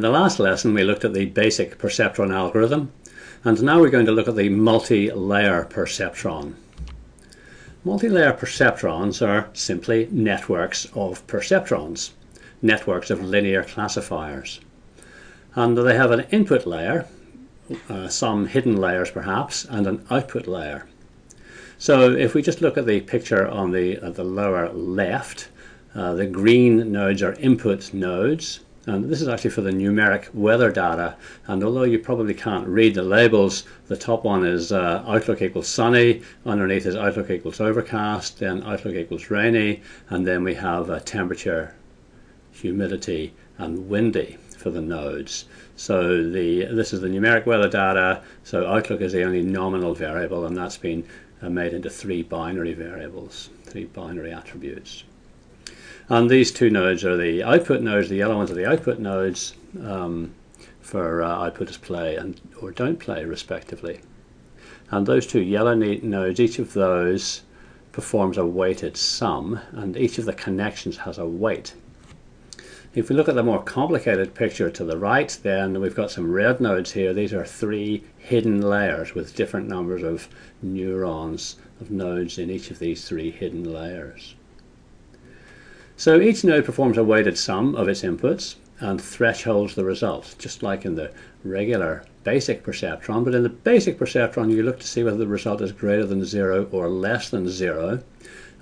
In the last lesson we looked at the basic perceptron algorithm and now we're going to look at the multi-layer perceptron. Multi-layer perceptrons are simply networks of perceptrons, networks of linear classifiers. And they have an input layer, uh, some hidden layers perhaps, and an output layer. So if we just look at the picture on the, uh, the lower left, uh, the green nodes are input nodes, and this is actually for the numeric weather data. And although you probably can't read the labels, the top one is uh, outlook equals sunny, underneath is outlook equals overcast, then outlook equals rainy, and then we have uh, temperature, humidity, and windy for the nodes. So the this is the numeric weather data. So outlook is the only nominal variable, and that's been uh, made into three binary variables, three binary attributes. And these two nodes are the output nodes, the yellow ones are the output nodes um, for uh, output display and or don't play respectively. And those two yellow nodes, each of those performs a weighted sum and each of the connections has a weight. If we look at the more complicated picture to the right, then we've got some red nodes here. These are three hidden layers with different numbers of neurons of nodes in each of these three hidden layers. So each node performs a weighted sum of its inputs and thresholds the result, just like in the regular basic perceptron. But in the basic perceptron, you look to see whether the result is greater than zero or less than zero.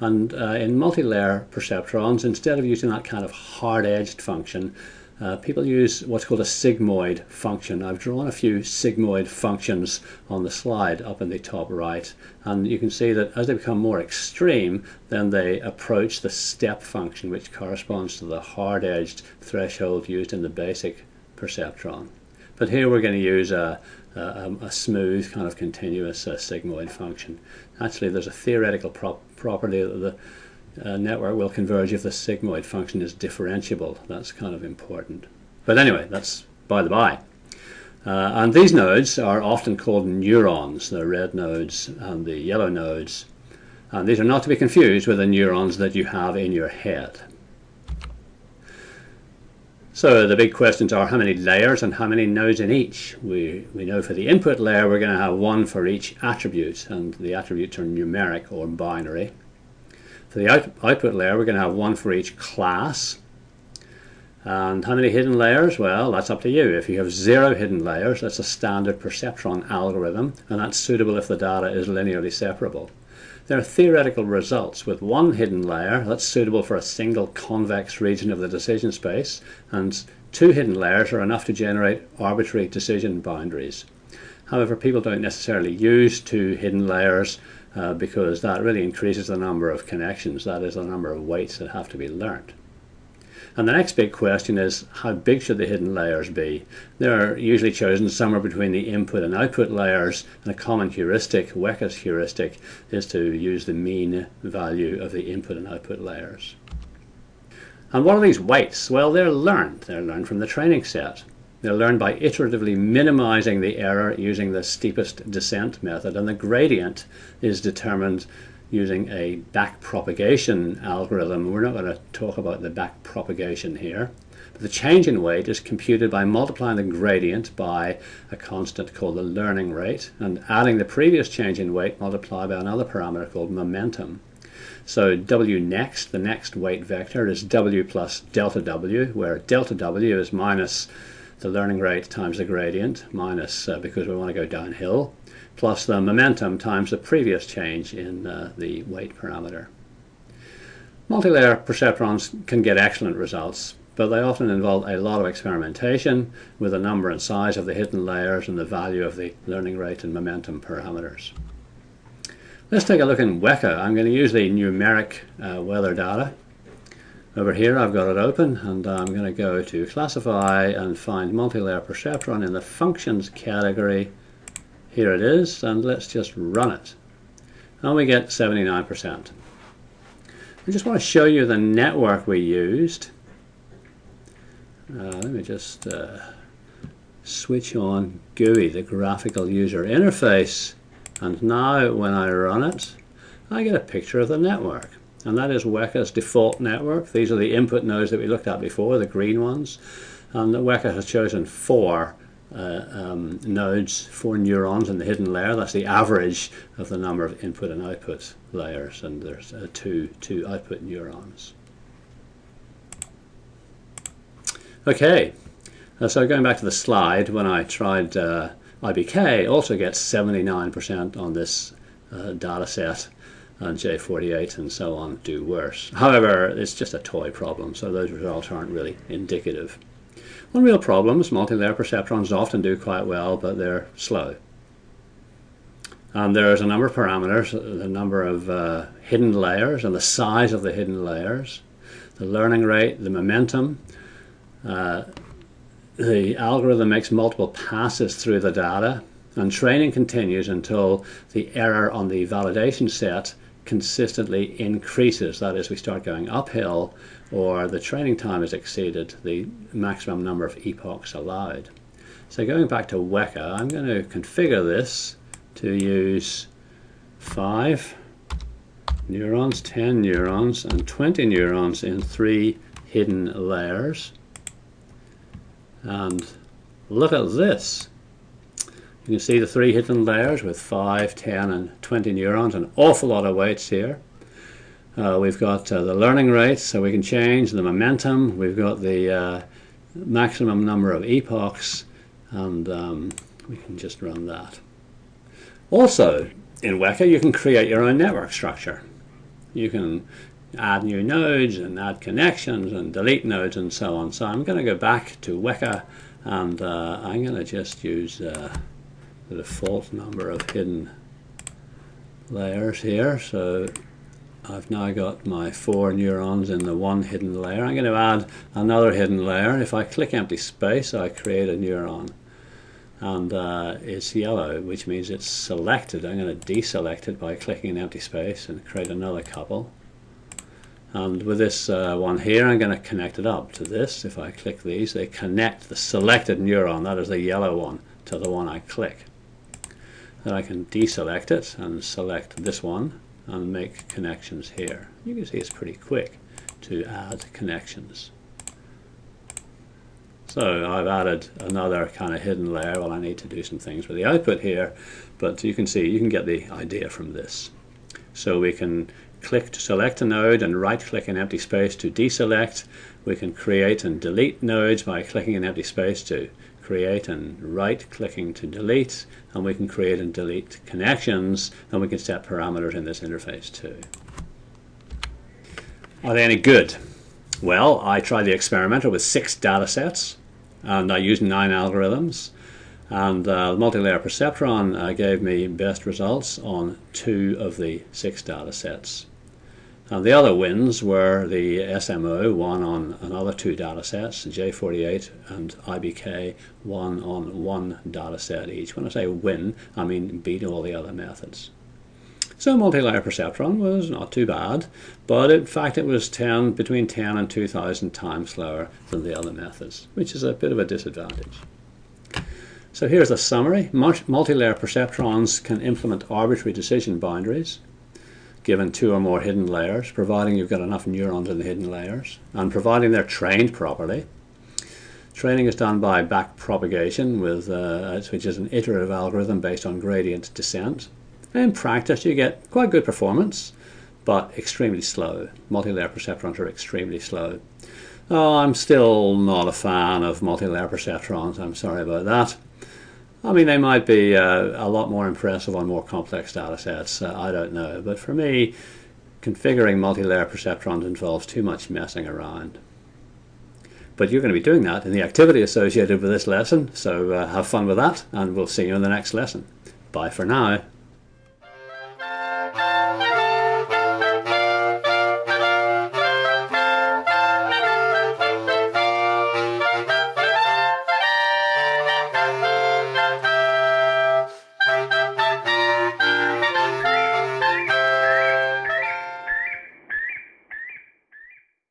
And uh, in multi-layer perceptrons, instead of using that kind of hard-edged function, uh, people use what's called a sigmoid function. I've drawn a few sigmoid functions on the slide up in the top right and you can see that as they become more extreme then they approach the step function which corresponds to the hard-edged threshold used in the basic perceptron. But here we're going to use a, a, a smooth kind of continuous uh, sigmoid function. Actually there's a theoretical prop property that the uh, network will converge if the sigmoid function is differentiable. That's kind of important. But anyway, that's by the by. Uh, and these nodes are often called neurons, the red nodes and the yellow nodes. And these are not to be confused with the neurons that you have in your head. So the big questions are how many layers and how many nodes in each. We, we know for the input layer we're going to have one for each attribute and the attributes are numeric or binary. For the out output layer, we're going to have one for each class. And how many hidden layers? Well, that's up to you. If you have zero hidden layers, that's a standard perceptron algorithm, and that's suitable if the data is linearly separable. There are theoretical results with one hidden layer that's suitable for a single convex region of the decision space, and two hidden layers are enough to generate arbitrary decision boundaries. However, people don't necessarily use two hidden layers uh, because that really increases the number of connections, that is the number of weights that have to be learnt. And the next big question is how big should the hidden layers be? They're usually chosen somewhere between the input and output layers and a common heuristic, Weka's heuristic, is to use the mean value of the input and output layers. And what are these weights? Well, they're learned. They're learned from the training set. They'll learn by iteratively minimizing the error using the steepest descent method, and the gradient is determined using a back propagation algorithm. We're not going to talk about the back propagation here. But the change in weight is computed by multiplying the gradient by a constant called the learning rate and adding the previous change in weight multiplied by another parameter called momentum. So W next, the next weight vector, is W plus delta W, where delta W is minus the learning rate times the gradient minus, uh, because we want to go downhill, plus the momentum times the previous change in uh, the weight parameter. Multilayer perceptrons can get excellent results, but they often involve a lot of experimentation with the number and size of the hidden layers and the value of the learning rate and momentum parameters. Let's take a look in Weka. I'm going to use the numeric uh, weather data over here I've got it open and I'm going to go to classify and find multi-layer perceptron in the functions category. Here it is and let's just run it. And we get 79%. I just want to show you the network we used. Uh, let me just uh, switch on GUI, the graphical user interface. And now when I run it, I get a picture of the network and that is Weka's default network. These are the input nodes that we looked at before, the green ones. And Weka has chosen four uh, um, nodes, four neurons in the hidden layer. That's the average of the number of input and output layers, and there's uh, two, two output neurons. Okay, uh, so going back to the slide, when I tried uh, IBK, also gets 79% on this uh, data set, and J48 and so on do worse. However, it's just a toy problem, so those results aren't really indicative. One real problem is multi-layer perceptrons often do quite well, but they're slow. And there's a number of parameters, the number of uh, hidden layers and the size of the hidden layers, the learning rate, the momentum. Uh, the algorithm makes multiple passes through the data, and training continues until the error on the validation set consistently increases. That is, we start going uphill or the training time has exceeded the maximum number of epochs allowed. So going back to Weka, I'm going to configure this to use 5 neurons, 10 neurons, and 20 neurons in three hidden layers. And look at this. You can see the three hidden layers with 5, 10, and 20 neurons, an awful lot of weights here. Uh, we've got uh, the learning rate, so we can change the momentum. We've got the uh, maximum number of epochs, and um, we can just run that. Also, in Weka, you can create your own network structure. You can add new nodes and add connections and delete nodes and so on. So I'm going to go back to Weka, and uh, I'm going to just use uh, the default number of hidden layers here. So I've now got my four neurons in the one hidden layer. I'm going to add another hidden layer. If I click empty space, I create a neuron. And uh, it's yellow, which means it's selected. I'm going to deselect it by clicking an empty space and create another couple. And with this uh, one here, I'm going to connect it up to this. If I click these, they connect the selected neuron, that is the yellow one, to the one I click. Then I can deselect it and select this one and make connections here. You can see it's pretty quick to add connections. So I've added another kind of hidden layer. Well, I need to do some things with the output here, but you can see, you can get the idea from this. So we can click to select a node and right click an empty space to deselect. We can create and delete nodes by clicking an empty space to create and right clicking to delete and we can create and delete connections and we can set parameters in this interface too. Are they any good? Well, I tried the experimenter with six data sets and I used nine algorithms and uh, the multi-layer perceptron uh, gave me best results on two of the six data sets. And the other wins were the SMO, one on another two data sets, J48 and IBK, one on one data set each. When I say win, I mean beat all the other methods. So multi-layer perceptron was not too bad, but in fact it was 10, between 10 and 2,000 times slower than the other methods, which is a bit of a disadvantage. So here's a summary. Multi-layer perceptrons can implement arbitrary decision boundaries given two or more hidden layers, providing you've got enough neurons in the hidden layers, and providing they're trained properly. Training is done by back propagation, with, uh, which is an iterative algorithm based on gradient descent. In practice, you get quite good performance, but extremely slow. Multi-layer perceptrons are extremely slow. Oh, I'm still not a fan of multi-layer perceptrons. I'm sorry about that. I mean, they might be uh, a lot more impressive on more complex data sets. Uh, I don't know. But for me, configuring multi-layer perceptrons involves too much messing around. But you're going to be doing that in the activity associated with this lesson, so uh, have fun with that, and we'll see you in the next lesson. Bye for now.